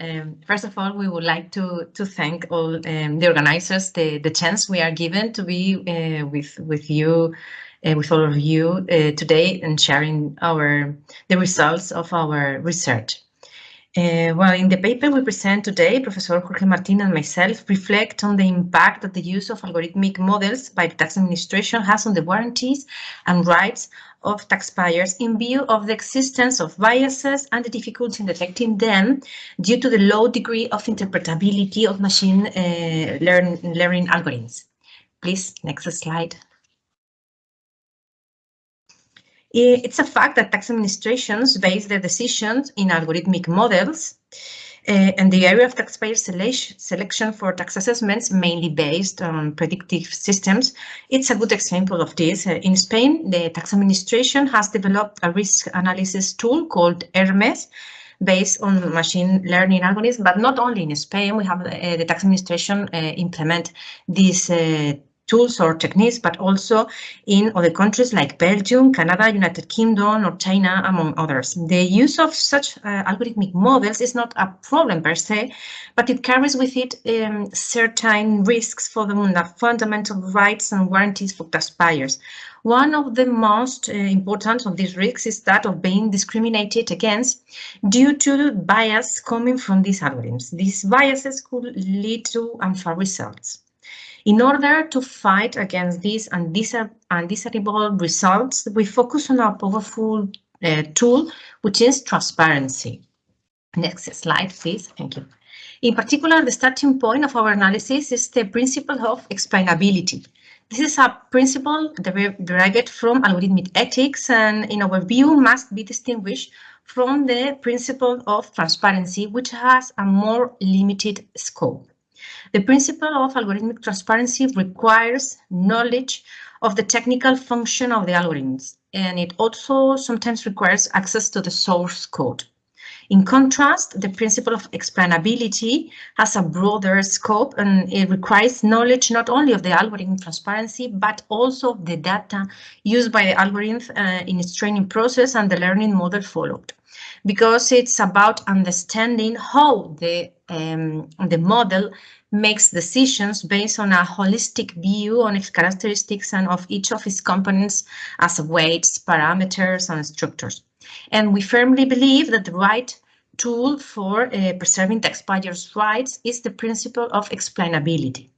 Um, first of all, we would like to to thank all um, the organizers the the chance we are given to be uh, with with you uh, with all of you uh, today and sharing our the results of our research. Uh, well, in the paper we present today, Professor Jorge Martin and myself reflect on the impact that the use of algorithmic models by the tax administration has on the warranties and rights of taxpayers in view of the existence of biases and the difficulty in detecting them due to the low degree of interpretability of machine uh, learn, learning algorithms. Please, next slide. It's a fact that tax administrations base their decisions in algorithmic models, uh, and the area of taxpayer selection for tax assessments, mainly based on predictive systems, it's a good example of this. Uh, in Spain, the tax administration has developed a risk analysis tool called Hermes, based on machine learning algorithms, but not only in Spain, we have uh, the tax administration implement this tools or techniques, but also in other countries like Belgium, Canada, United Kingdom, or China, among others. The use of such uh, algorithmic models is not a problem per se, but it carries with it um, certain risks for the fundamental rights and warranties for taxpayers. One of the most uh, important of these risks is that of being discriminated against due to bias coming from these algorithms. These biases could lead to unfair results. In order to fight against these undesirable results, we focus on a powerful uh, tool, which is transparency. Next slide, please. Thank you. In particular, the starting point of our analysis is the principle of explainability. This is a principle derived from algorithmic ethics and in our view must be distinguished from the principle of transparency, which has a more limited scope. The principle of algorithmic transparency requires knowledge of the technical function of the algorithms, and it also sometimes requires access to the source code. In contrast, the principle of explainability has a broader scope and it requires knowledge not only of the algorithm transparency, but also of the data used by the algorithm uh, in its training process and the learning model followed. Because it's about understanding how the, um, the model makes decisions based on a holistic view on its characteristics and of each of its components as weights, parameters, and structures. And we firmly believe that the right tool for uh, preserving taxpayers' rights is the principle of explainability.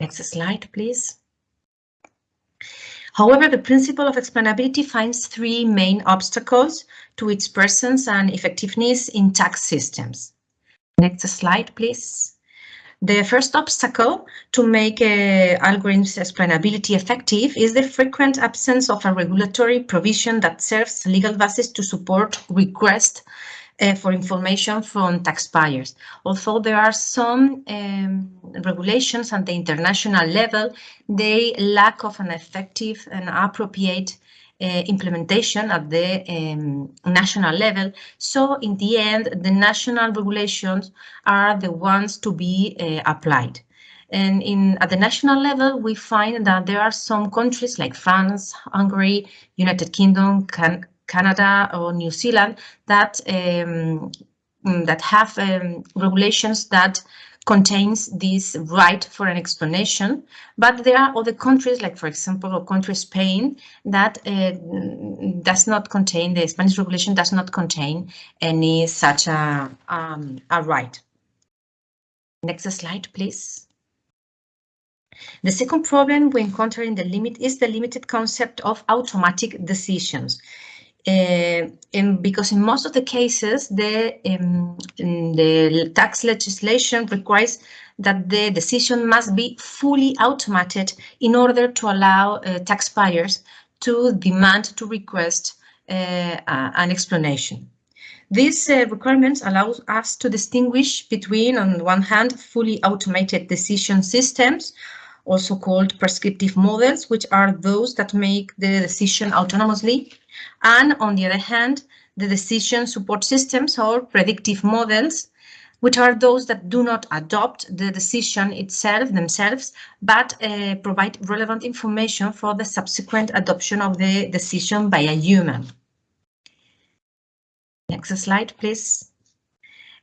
Next slide, please. However, the principle of explainability finds three main obstacles to its presence and effectiveness in tax systems. Next slide, please. The first obstacle to make algorithms explainability effective is the frequent absence of a regulatory provision that serves legal basis to support requests uh, for information from taxpayers. Although there are some um, regulations at the international level, they lack of an effective and appropriate implementation at the um, national level. So in the end, the national regulations are the ones to be uh, applied. And in at the national level, we find that there are some countries like France, Hungary, United Kingdom, can, Canada, or New Zealand that um, that have um, regulations that contains this right for an explanation, but there are other countries, like for example, a country Spain, that uh, does not contain, the Spanish regulation does not contain any such a, um, a right. Next slide, please. The second problem we encounter in the limit is the limited concept of automatic decisions. Uh, and because in most of the cases, the, um, the tax legislation requires that the decision must be fully automated in order to allow uh, taxpayers to demand to request uh, an explanation. These uh, requirements allow us to distinguish between, on one hand, fully automated decision systems, also called prescriptive models, which are those that make the decision autonomously, and on the other hand, the decision support systems or predictive models, which are those that do not adopt the decision itself themselves, but uh, provide relevant information for the subsequent adoption of the decision by a human. Next slide, please.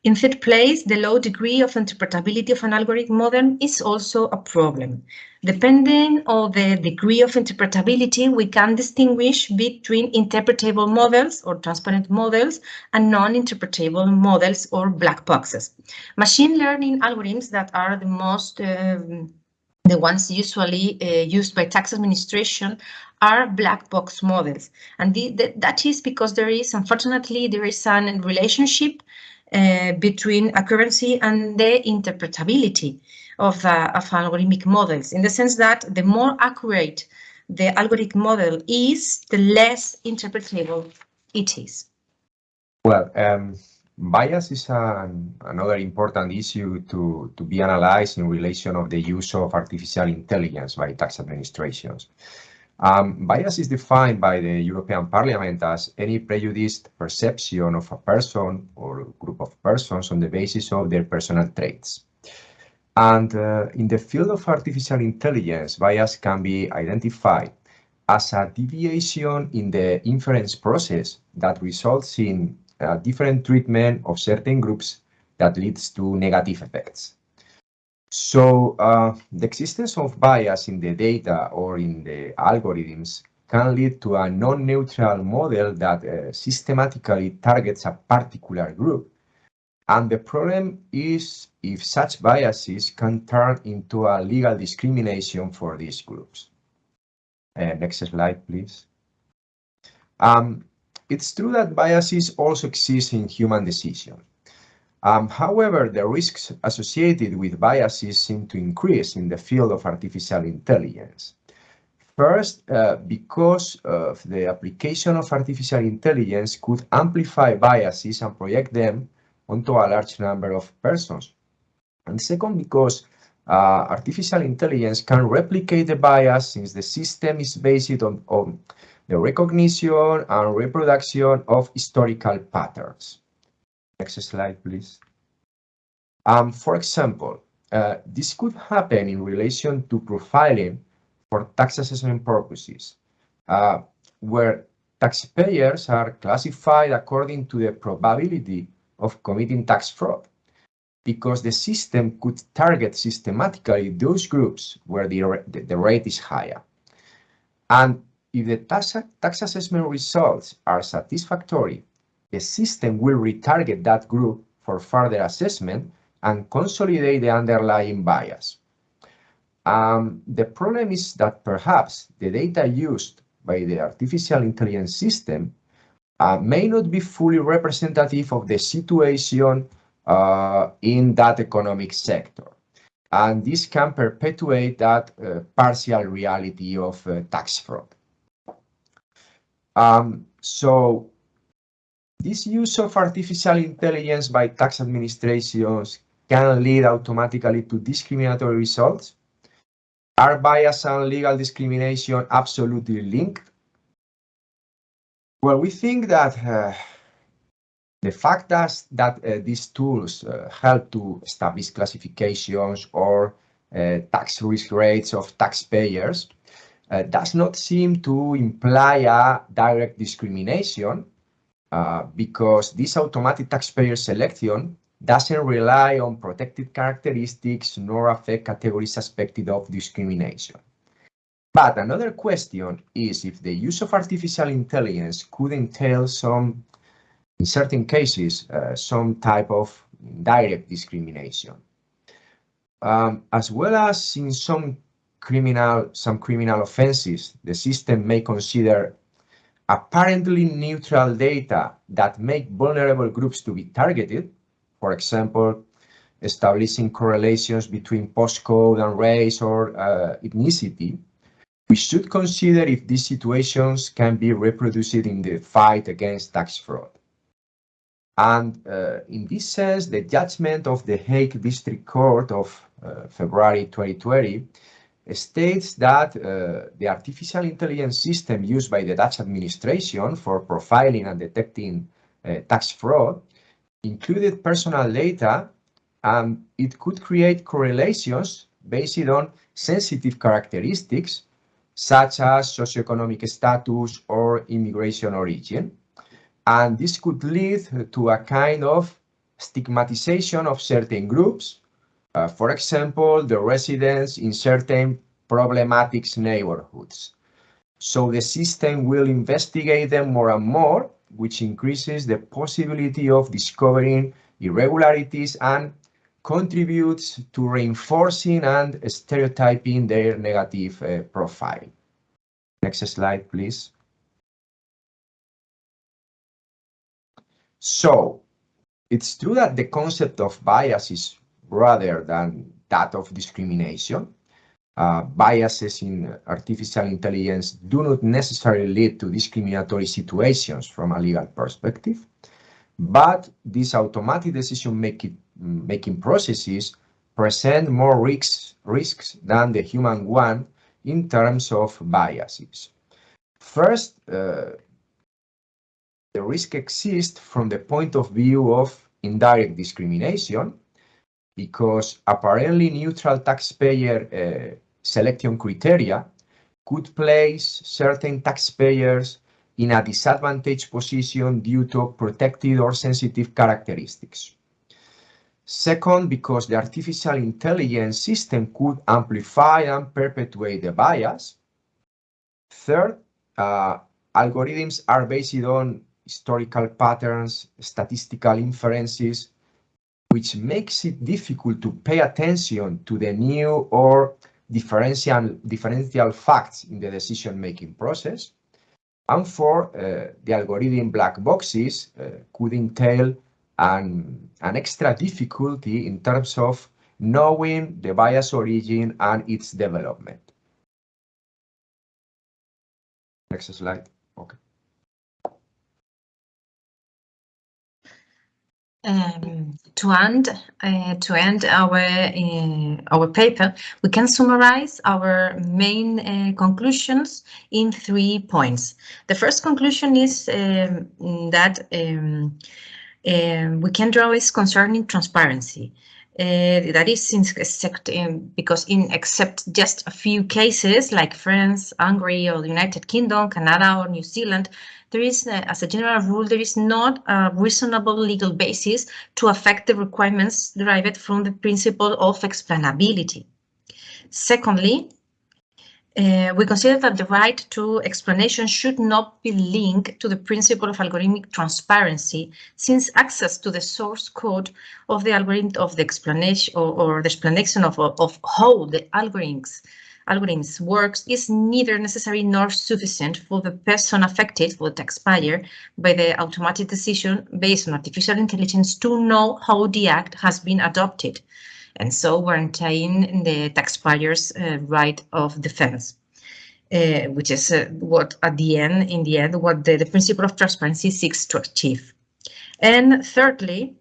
In third place, the low degree of interpretability of an algorithm model is also a problem. Depending on the degree of interpretability, we can distinguish between interpretable models or transparent models and non-interpretable models or black boxes. Machine learning algorithms that are the most um, the ones usually uh, used by tax administration are black box models. And the, the, that is because there is, unfortunately, there is a relationship uh, between accuracy and the interpretability of, uh, of algorithmic models, in the sense that the more accurate the algorithmic model is, the less interpretable it is. Well, um, bias is an, another important issue to, to be analyzed in relation of the use of artificial intelligence by tax administrations. Um, bias is defined by the European Parliament as any prejudiced perception of a person or group of persons on the basis of their personal traits. And uh, in the field of artificial intelligence, bias can be identified as a deviation in the inference process that results in a different treatment of certain groups that leads to negative effects. So uh, the existence of bias in the data or in the algorithms can lead to a non-neutral model that uh, systematically targets a particular group. And the problem is if such biases can turn into a legal discrimination for these groups. Uh, next slide, please. Um, it's true that biases also exist in human decisions. Um, however, the risks associated with biases seem to increase in the field of artificial intelligence. First, uh, because of the application of artificial intelligence could amplify biases and project them onto a large number of persons. And second, because uh, artificial intelligence can replicate the bias since the system is based on, on the recognition and reproduction of historical patterns. Next slide, please. Um, for example, uh, this could happen in relation to profiling for tax assessment purposes, uh, where taxpayers are classified according to the probability of committing tax fraud, because the system could target systematically those groups where the, the, rate is higher. And if the tax, tax assessment results are satisfactory, the system will retarget that group for further assessment and consolidate the underlying bias. Um, the problem is that perhaps the data used by the artificial intelligence system uh, may not be fully representative of the situation uh, in that economic sector. And this can perpetuate that uh, partial reality of uh, tax fraud. Um, so this use of artificial intelligence by tax administrations can lead automatically to discriminatory results. Are bias and legal discrimination absolutely linked? Well, we think that uh, the fact that, that uh, these tools uh, help to establish classifications or uh, tax risk rates of taxpayers uh, does not seem to imply a direct discrimination uh, because this automatic taxpayer selection doesn't rely on protected characteristics nor affect categories suspected of discrimination. But another question is if the use of artificial intelligence could entail some, in certain cases, uh, some type of direct discrimination. Um, as well as in some criminal, some criminal offenses, the system may consider apparently neutral data that make vulnerable groups to be targeted, for example, establishing correlations between postcode and race or uh, ethnicity, we should consider if these situations can be reproduced in the fight against tax fraud. And uh, in this sense, the judgment of the Hague District Court of uh, February 2020 states that uh, the artificial intelligence system used by the Dutch administration for profiling and detecting uh, tax fraud included personal data and it could create correlations based on sensitive characteristics such as socioeconomic status or immigration origin. And this could lead to a kind of stigmatization of certain groups, uh, for example, the residents in certain problematic neighborhoods. So the system will investigate them more and more, which increases the possibility of discovering irregularities and contributes to reinforcing and stereotyping their negative uh, profile. Next slide, please. So it's true that the concept of bias is rather than that of discrimination. Uh, biases in artificial intelligence do not necessarily lead to discriminatory situations from a legal perspective, but these automatic decision making, making processes present more risks, risks than the human one in terms of biases. First, uh, the risk exists from the point of view of indirect discrimination, because apparently neutral taxpayer uh, selection criteria could place certain taxpayers in a disadvantaged position due to protected or sensitive characteristics. Second, because the artificial intelligence system could amplify and perpetuate the bias. Third, uh, algorithms are based on historical patterns, statistical inferences, which makes it difficult to pay attention to the new or differential, differential facts in the decision-making process. And four, uh, the algorithm black boxes uh, could entail an, an extra difficulty in terms of knowing the bias origin and its development. Next slide. Okay. Um, to end uh, to end our uh, our paper, we can summarize our main uh, conclusions in three points. The first conclusion is um, that um, um, we can draw is concerning transparency. Uh, that is in, except in, because in except just a few cases like France, Hungary, or the United Kingdom, Canada, or New Zealand, there is, uh, as a general rule, there is not a reasonable legal basis to affect the requirements derived from the principle of explainability. Secondly, uh, we consider that the right to explanation should not be linked to the principle of algorithmic transparency, since access to the source code of the algorithm of the explanation or, or the explanation of, of how the algorithms algorithms works is neither necessary nor sufficient for the person affected, for the taxpayer, by the automatic decision based on artificial intelligence to know how the act has been adopted, and so guaranteeing the taxpayer's uh, right of defense. Uh, which is uh, what at the end, in the end, what the, the principle of transparency seeks to achieve. And thirdly,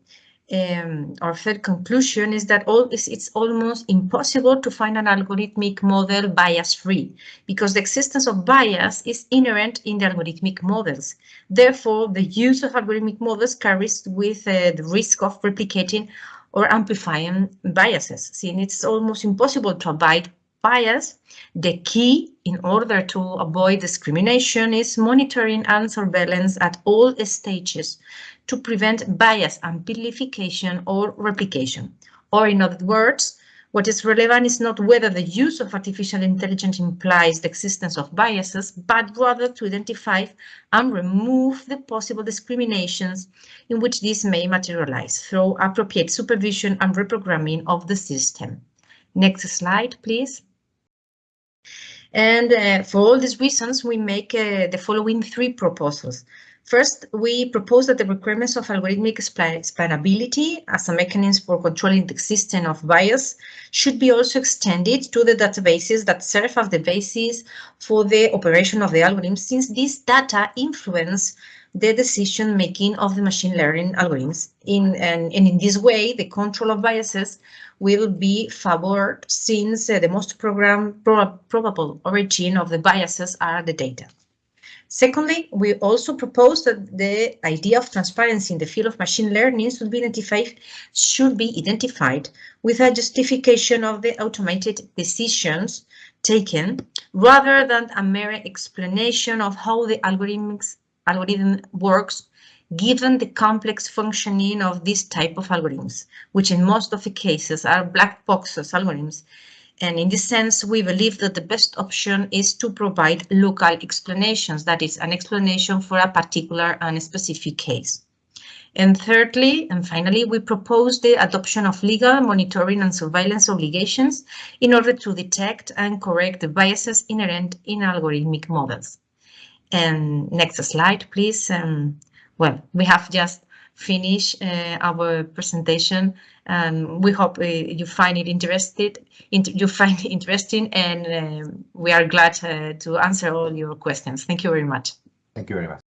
um, our third conclusion is that all is, it's almost impossible to find an algorithmic model bias-free because the existence of bias is inherent in the algorithmic models. Therefore, the use of algorithmic models carries with uh, the risk of replicating or amplifying biases. Since it's almost impossible to avoid bias, the key in order to avoid discrimination is monitoring and surveillance at all stages to prevent bias amplification or replication. Or in other words, what is relevant is not whether the use of artificial intelligence implies the existence of biases, but rather to identify and remove the possible discriminations in which these may materialize through appropriate supervision and reprogramming of the system. Next slide, please. And uh, for all these reasons, we make uh, the following three proposals. First, we propose that the requirements of algorithmic explainability as a mechanism for controlling the existence of bias should be also extended to the databases that serve as the basis for the operation of the algorithm, since these data influence the decision making of the machine learning algorithms. In, and, and in this way, the control of biases will be favored since uh, the most program, pro probable origin of the biases are the data. Secondly, we also propose that the idea of transparency in the field of machine learning should be identified, should be identified with a justification of the automated decisions taken rather than a mere explanation of how the algorithmics, algorithm works given the complex functioning of this type of algorithms, which in most of the cases are black boxes algorithms. And in this sense, we believe that the best option is to provide local explanations, that is an explanation for a particular and specific case. And thirdly, and finally, we propose the adoption of legal monitoring and surveillance obligations in order to detect and correct the biases inherent in algorithmic models. And next slide, please. Um, well, we have just finished uh, our presentation. and we hope uh, you find it interested, you find it interesting, and uh, we are glad uh, to answer all your questions. Thank you very much. Thank you very much.